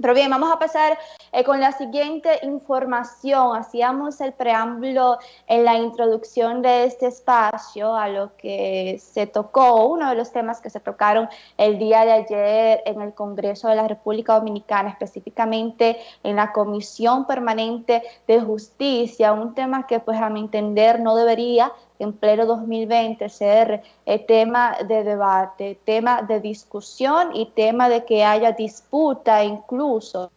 Pero bien, vamos a pasar eh, con la siguiente información. Hacíamos el preámbulo en la introducción de este espacio a lo que se tocó, uno de los temas que se tocaron el día de ayer en el Congreso de la República Dominicana, específicamente en la Comisión Permanente de Justicia, un tema que pues a mi entender no debería en pleno 2020 ser eh, tema de debate, tema de discusión y tema de que haya disputa, incluso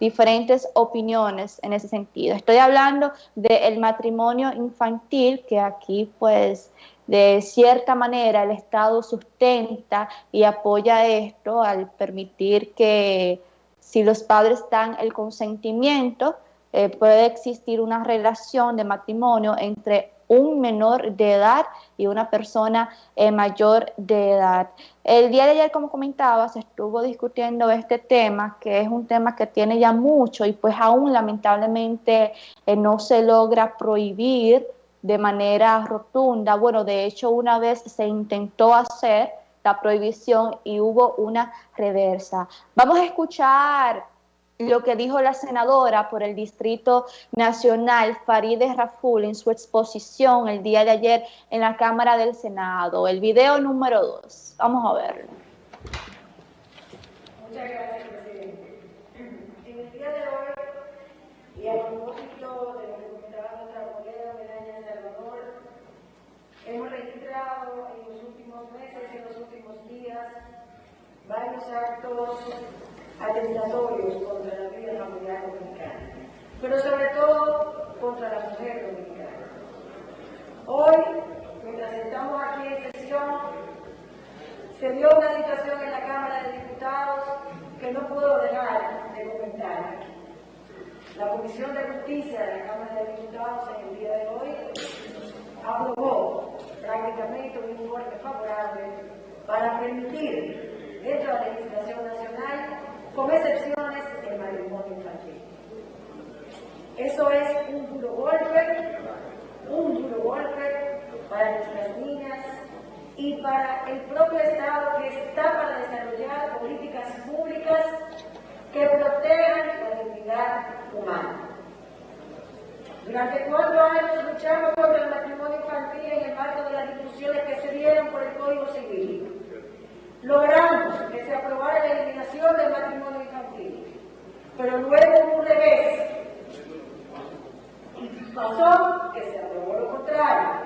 diferentes opiniones en ese sentido. Estoy hablando del matrimonio infantil, que aquí pues de cierta manera el Estado sustenta y apoya esto al permitir que si los padres dan el consentimiento, eh, puede existir una relación de matrimonio entre un menor de edad y una persona eh, mayor de edad. El día de ayer, como comentaba, se estuvo discutiendo este tema, que es un tema que tiene ya mucho y pues aún lamentablemente eh, no se logra prohibir de manera rotunda. Bueno, de hecho una vez se intentó hacer la prohibición y hubo una reversa. Vamos a escuchar lo que dijo la senadora por el Distrito Nacional, Farideh Raful, en su exposición el día de ayer en la Cámara del Senado. El video número dos. Vamos a verlo. Muchas gracias, presidente. En el día de hoy, y a propósito de lo que comentaba nuestra colega Melania Salvador, hemos registrado en los últimos meses, en los últimos días, varios actos atentatorios contra la vida familiar dominicana, pero sobre todo contra la mujer dominicana. Hoy, mientras estamos aquí en sesión, se dio una situación en la Cámara de Diputados que no puedo dejar de comentar. La Comisión de Justicia de la Cámara de Diputados en el día de hoy aprobó prácticamente un informe favorable para permitir dentro de la legislación nacional con excepciones del matrimonio infantil. Eso es un duro golpe, un duro golpe para nuestras niñas y para el propio Estado que está para desarrollar políticas públicas que protejan la dignidad humana. Durante cuatro años luchamos contra el matrimonio infantil en el marco de las discusiones que se dieron por el Código Civil logramos que se aprobara la eliminación del matrimonio pero luego un revés. Y pasó que se aprobó lo contrario.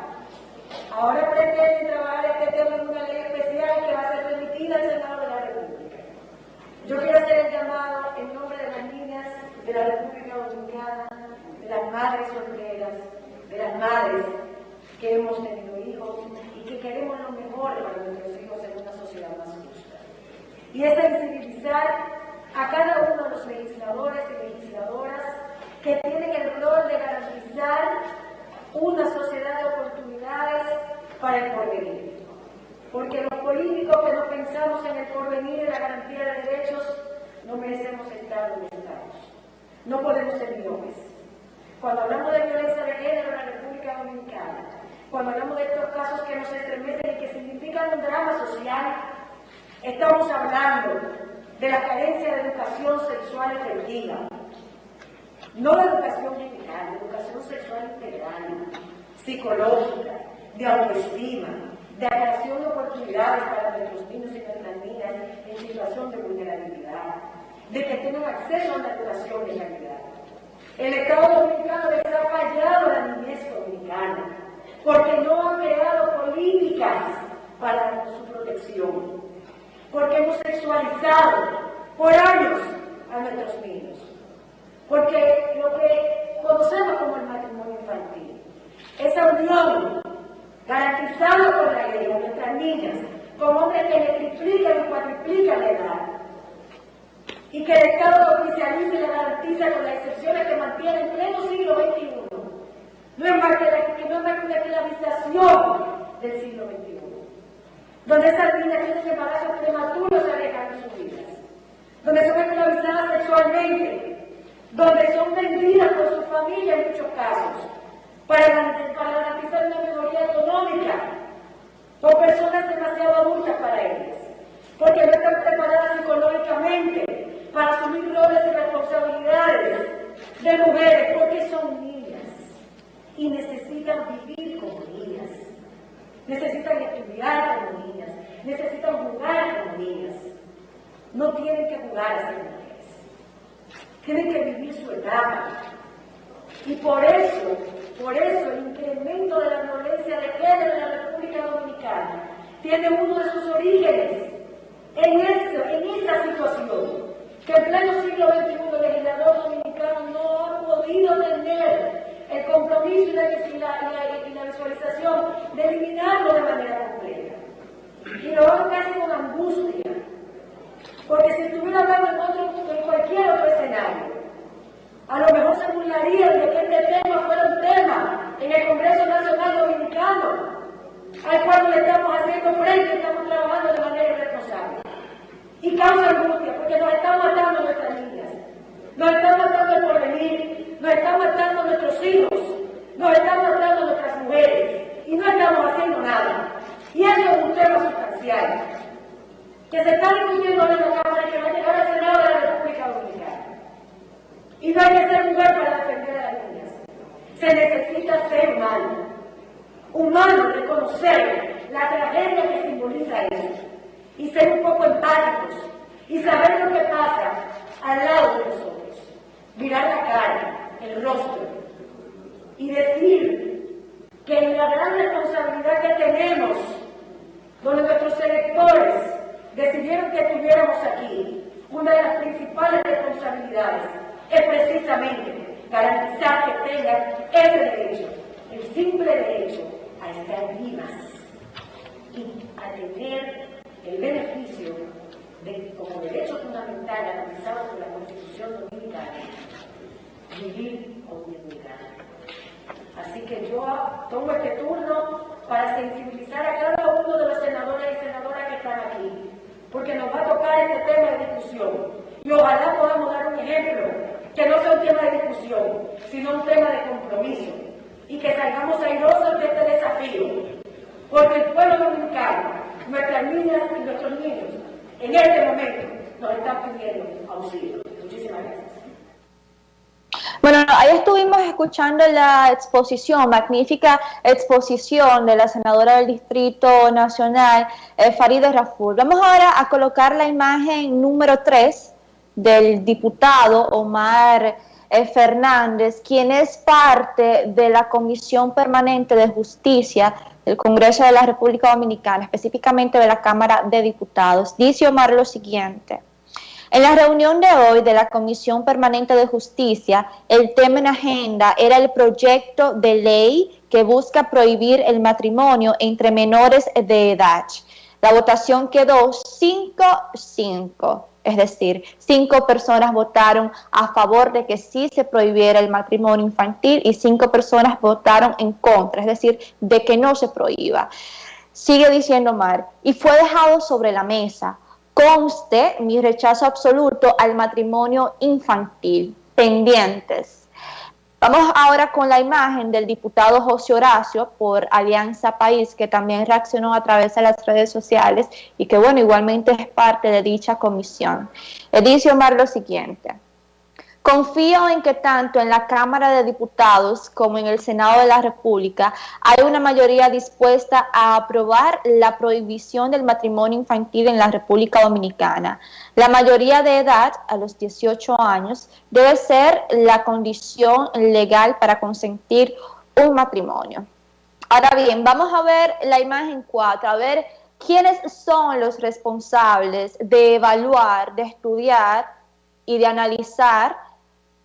Ahora pretenden trabajar este tema en una ley especial que va a ser remitida al Senado de la República. Yo quiero hacer el llamado en nombre de las niñas de la República Dominicana, de las madres solteras, de las madres que hemos tenido hijos y que queremos lo mejor para nuestros hijos en una sociedad más justa. Y es sensibilizar a cada uno de los legisladores y legisladoras que tienen el rol de garantizar una sociedad de oportunidades para el porvenir. Porque los políticos que no pensamos en el porvenir y la garantía de derechos no merecemos estar donde estamos. No podemos ser millones. Cuando hablamos de violencia de género en la República Dominicana, cuando hablamos de estos casos que nos estremecen y que significan un drama social, estamos hablando de la carencia de educación sexual efectiva, no de educación general, de educación sexual integral, psicológica, de autoestima, de creación de oportunidades para nuestros niños y nuestras niñas en situación de vulnerabilidad, de que tengan acceso a una educación de calidad. El Estado Dominicano les ha fallado a la niñez dominicana porque no han creado políticas para su protección, porque hemos sexualizado por años a nuestros niños, porque lo que conocemos como el matrimonio infantil, esa unión garantizada por la ley a nuestras niñas, con hombres que le triplican y cuatriplican la edad, y que el Estado oficialice y le garantiza con las excepciones que mantiene en pleno siglo XXI no es más que, la, esclavización del siglo XXI, donde esas niñas tienen embarazos prematuros arriesgando sus vidas, donde son esclavizadas sexualmente, donde son vendidas por su familia en muchos casos, para, garantizar una mejoría económica, por personas demasiado adultas para ellas, porque no están preparadas psicológicamente para asumir roles de mujeres, porque son niñas. Y necesitan vivir como niñas, necesitan estudiar como niñas, necesitan jugar como niñas. No tienen que jugar a ser mujeres, tienen que vivir su etapa. Y por eso, por eso el incremento de la violencia de género en la República Dominicana tiene uno de sus orígenes en, en esa situación, que en pleno siglo XXI el legislador dominicano no ha podido tener compromiso y la, visualización de eliminarlo de manera completa. Y lo hago casi con angustia, porque si estuviera hablando en, cualquier otro escenario, a lo mejor se burlarían de que este tema fuera un tema en el Congreso Nacional Dominicano, al cual le estamos haciendo frente, estamos trabajando de manera irresponsable. Y causa angustia, porque nos están matando nuestras niñas, nos están matando el porvenir, nos están matando nuestros hijos, nos están matando nuestras mujeres, y no estamos haciendo nada. Y eso es un tema sustancial, que se está discutiendo en la Cámara y que va a llegar al Senado de la República Dominicana. Y no hay que ser mujer para defender a las niñas. Se necesita ser humano humano reconocer la tragedia que simboliza eso y ser un poco empáticos y saber lo que pasa al lado de nosotros, mirar la cara, el rostro y decir que en la gran responsabilidad que tenemos, donde nuestros electores decidieron que estuviéramos aquí, una de las principales responsabilidades es precisamente garantizar que tengan ese derecho, el simple derecho a estar vivas y a tener el beneficio de, como derecho fundamental garantizado por la Constitución Dominicana, vivir con dignidad. Así que yo tomo este turno para sensibilizar a cada uno de los senadores y senadoras que están aquí, porque nos va a tocar este tema de discusión. Y ojalá podamos dar un ejemplo, que no sea un tema de discusión, sino un tema de compromiso y que salgamos airosos de este desafío, porque el pueblo dominicano, nuestras niñas y nuestros niños, en este momento nos están pidiendo auxilio. Muchísimas gracias. Bueno, ahí estuvimos escuchando la exposición, magnífica exposición de la senadora del Distrito Nacional, eh, Farideh Raful. Vamos ahora a colocar la imagen número 3 del diputado Omar eh, Fernández, quien es parte de la Comisión Permanente de Justicia del Congreso de la República Dominicana, específicamente de la Cámara de Diputados. Dice Omar lo siguiente. En la reunión de hoy de la Comisión Permanente de Justicia, el tema en agenda era el proyecto de ley que busca prohibir el matrimonio entre menores de edad. La votación quedó 5-5 es decir, cinco personas votaron a favor de que sí se prohibiera el matrimonio infantil y cinco personas votaron en contra, es decir, de que no se prohíba. Sigue diciendo Mar, y fue dejado sobre la mesa, conste mi rechazo absoluto al matrimonio infantil, pendientes Vamos ahora con la imagen del diputado José Horacio por Alianza País, que también reaccionó a través de las redes sociales y que, bueno, igualmente es parte de dicha comisión. Dice Omar lo siguiente. Confío en que tanto en la Cámara de Diputados como en el Senado de la República hay una mayoría dispuesta a aprobar la prohibición del matrimonio infantil en la República Dominicana. La mayoría de edad, a los 18 años, debe ser la condición legal para consentir un matrimonio. Ahora bien, vamos a ver la imagen 4, a ver quiénes son los responsables de evaluar, de estudiar y de analizar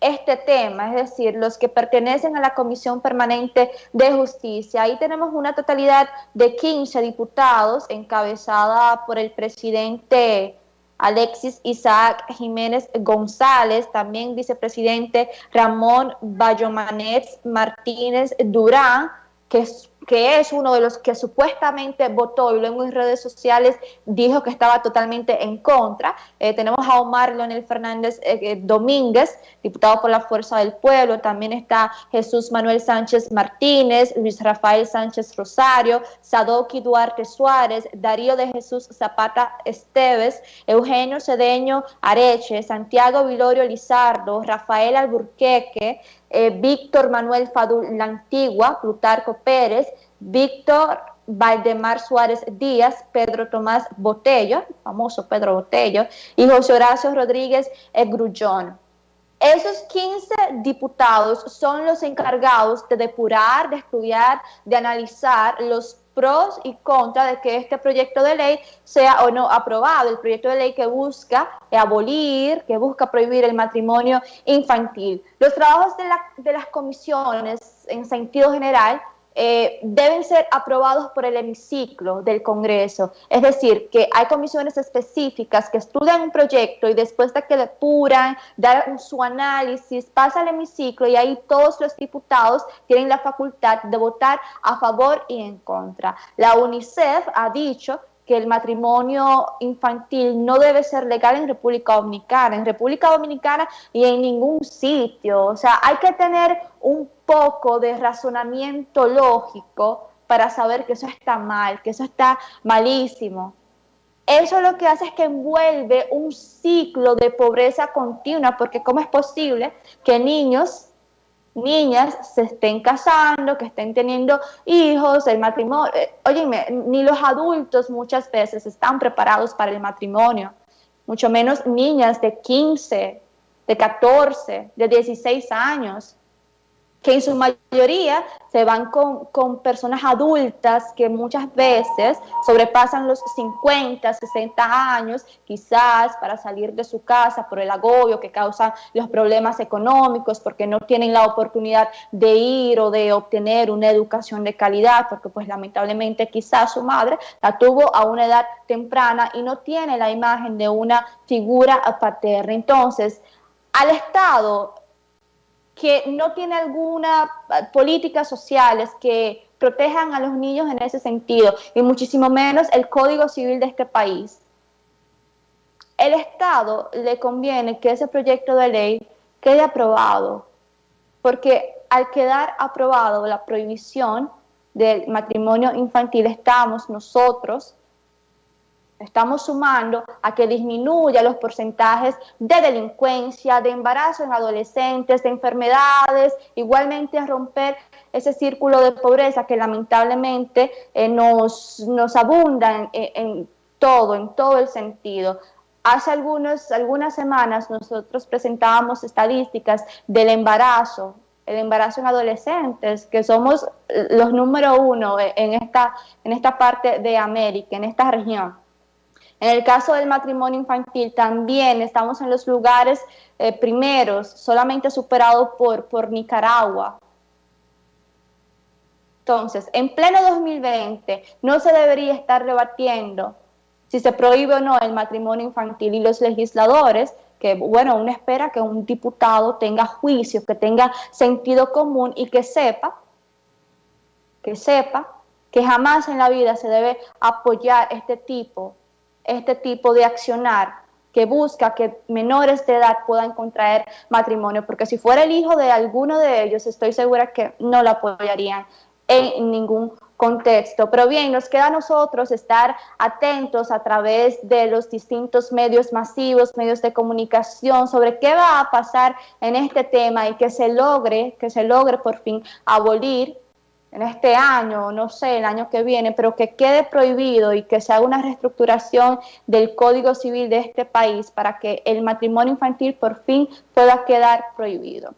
este tema, es decir, los que pertenecen a la Comisión Permanente de Justicia. Ahí tenemos una totalidad de 15 diputados encabezada por el presidente Alexis Isaac Jiménez González, también vicepresidente Ramón Bayomanés Martínez Durán, que que es uno de los que supuestamente votó y luego en redes sociales dijo que estaba totalmente en contra. Eh, tenemos a Omar Leonel Fernández eh, eh, Domínguez, diputado por la Fuerza del Pueblo, también está Jesús Manuel Sánchez Martínez, Luis Rafael Sánchez Rosario, Sadoki Duarte Suárez, Darío de Jesús Zapata Esteves, Eugenio Cedeño Areche, Santiago Vilorio Lizardo, Rafael Alburqueque, eh, Víctor Manuel Fadul Antigua, Plutarco Pérez, Víctor Valdemar Suárez Díaz, Pedro Tomás Botello, famoso Pedro Botello, y José Horacio Rodríguez Grullón. Esos 15 diputados son los encargados de depurar, de estudiar, de analizar los pros y contras de que este proyecto de ley sea o no aprobado, el proyecto de ley que busca abolir, que busca prohibir el matrimonio infantil. Los trabajos de, de las comisiones en sentido general eh, deben ser aprobados por el hemiciclo del Congreso. Es decir, que hay comisiones específicas que estudian un proyecto y después de que depuran, dar su análisis, pasa al hemiciclo y ahí todos los diputados tienen la facultad de votar a favor y en contra. La UNICEF ha dicho que el matrimonio infantil no debe ser legal en República Dominicana, en República Dominicana y en ningún sitio. O sea, hay que tener un poco de razonamiento lógico para saber que eso está mal, que eso está malísimo. Eso lo que hace es que envuelve un ciclo de pobreza continua, porque ¿cómo es posible que niños niñas se estén casando, que estén teniendo hijos, el matrimonio. Eh, óyeme, ni los adultos muchas veces están preparados para el matrimonio, mucho menos niñas de 15, de 14, de 16 años que en su mayoría se van con, con, personas adultas que muchas veces sobrepasan los 50, 60 años, quizás para salir de su casa por el agobio que causan los problemas económicos, porque no tienen la oportunidad de ir o de obtener una educación de calidad, porque pues lamentablemente quizás su madre la tuvo a una edad temprana y no tiene la imagen de una figura paterna. Entonces, al Estado que no tiene alguna ah, políticas sociales que protejan a los niños en ese sentido, y muchísimo menos el Código Civil de este país. El Estado le conviene que ese proyecto de ley quede aprobado, porque al quedar aprobado la prohibición del matrimonio infantil, estamos nosotros Estamos sumando a que disminuya los porcentajes de delincuencia, de embarazo en adolescentes, de enfermedades, igualmente a romper ese círculo de pobreza que lamentablemente eh, nos, nos abunda en, todo, en todo el sentido. Hace algunos, algunas semanas nosotros presentábamos estadísticas del embarazo, el embarazo en adolescentes, que somos los número uno en esta, en esta parte de América, en esta región. En el caso del matrimonio infantil también estamos en los lugares eh, primeros, solamente superados por, por Nicaragua. Entonces, en pleno 2020 no se debería estar rebatiendo si se prohíbe o no el matrimonio infantil y los legisladores, que bueno, uno espera que un diputado tenga juicio, que tenga sentido común y que sepa, que sepa que jamás en la vida se debe apoyar este tipo este tipo de accionar que busca que menores de edad puedan contraer matrimonio, porque si fuera el hijo de alguno de ellos, estoy segura que no lo apoyarían en ningún contexto. Pero bien, nos queda a nosotros estar atentos a través de los distintos medios masivos, medios de comunicación, sobre qué va a pasar en este tema y que se logre, que se logre por fin abolir en este año, no sé, el año que viene, pero que quede prohibido y que se haga una reestructuración del Código Civil de este país para que el matrimonio infantil por fin pueda quedar prohibido.